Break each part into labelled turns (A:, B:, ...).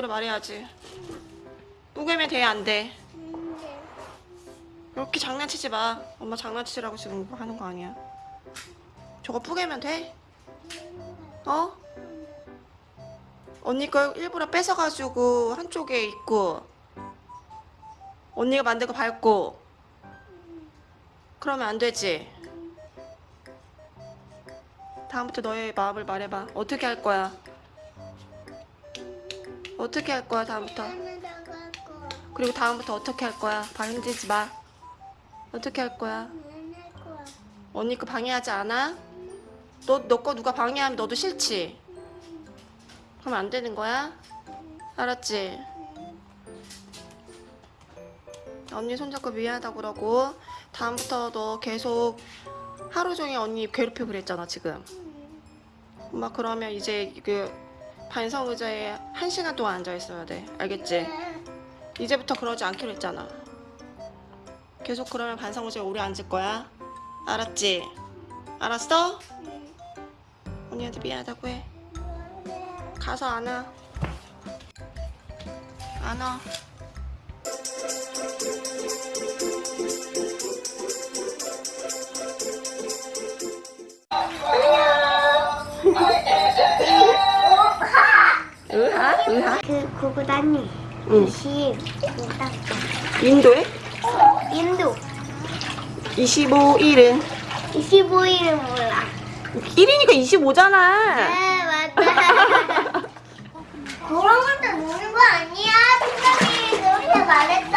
A: 그래 말해야지. 뿌개면 돼, 안 돼? 이렇게 장난치지 마. 엄마 장난치라고 지금 하는 거 아니야. 저거 뿌개면 돼? 어? 언니 거 일부러 뺏어가지고 한쪽에 있고 언니가 만든 거 밟고 그러면 안 되지. 다음부터 너의 마음을 말해봐. 어떻게 할 거야? 어떻게 할 거야 다음부터? 그리고 다음부터 어떻게 할 거야? 방 흔들지 마. 어떻게 할 거야? 언니 거 방해하지 않아? 너, 너 거 누가 방해하면 너도 싫지? 그럼 안 되는 거야? 알았지? 언니 손잡고 미안하다고 그러고 다음부터 너 계속 하루 종일 언니 괴롭히고 그랬잖아 지금 엄마 그러면 이제 그 반성 의자에 한 시간 동안 앉아 있어야 돼 알겠지? 이제부터 그러지 않기로 했잖아 계속 그러면 반성 의자에 오래 앉을 거야 알았지? 알았어? 언니한테 미안하다고 해 가서 안아 안아 으하 으하
B: 그 구구단이
A: 응.
B: 시딱
A: 인도에?
B: 인도.
A: 25일은?
B: 25일은 몰라.
A: 1이니까 25잖아.
B: 네 맞다 그런 것도 노는 거 아니야? 팀장이 그렇게 말했어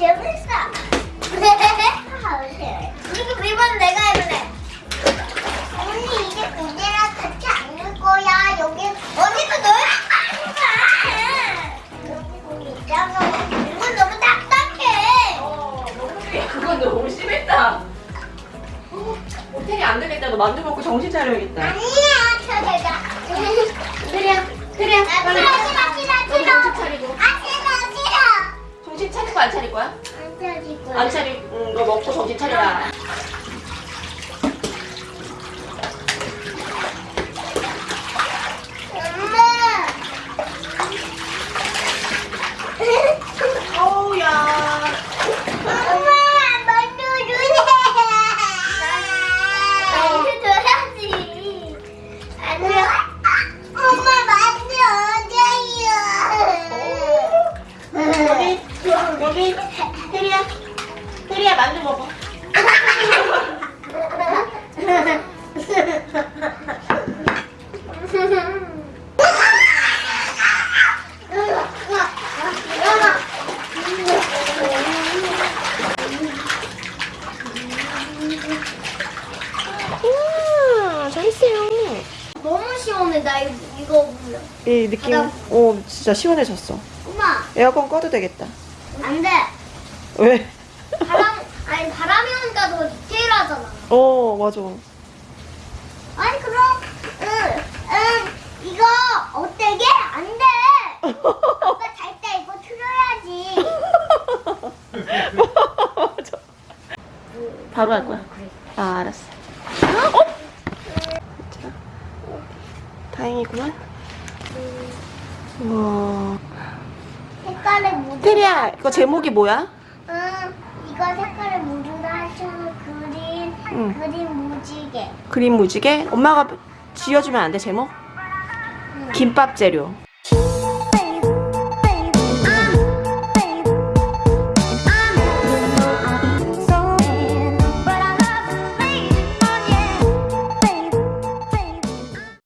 B: 재밌어. 그리고 이번 내가 해볼래. 언니 이제 그대랑 같이 앉을 거야. 여기 거기 있잖아. 이건 너무 딱딱해.
A: 어, 그건 너무 심했다. 호텔이 안 되겠다. 너 만두 먹고 정신 차려야겠다.
B: 아니야, 저기다.
A: 그래, 그래.
B: 아,
A: 빨리.
B: 싫어, 싫어, 싫어, 싫어.
A: 정신 차릴 거야, 안 차릴 거야?
B: 안 차릴 거야.
A: 안 차리는 거 먹고 정신 차려라.
B: 엄마.
A: 어우야.
B: 엄마, 만두 주세요. 만두 줘야지. 아니야. 엄마, 만두 어디요?
A: 여기, 여기. 혜리야. 혜리야, 만두 먹어.
B: 이
A: 느낌, 어, 진짜 시원해졌어.
B: 엄마
A: 에어컨 꺼도 되겠다.
B: 안 돼.
A: 왜?
B: 아니, 바람이 오니까 더 디테일하잖아.
A: 어, 맞아.
B: 아니, 그럼, 응, 응, 이거 어때게? 안 돼. 아빠 잘 때 이거 틀어야지.
A: 맞아. 바로 할 거야. 아, 알았어. 어? 자, 다행이구만. 우와.
B: 색깔을 묻은
A: 테리야, 이거 제목이 뭐야?
B: 응, 이거 색깔 그린
A: 응.
B: 그린 무지개.
A: 그림 무지개? 엄마가 지어주면 안 돼, 제목? 김밥 재료.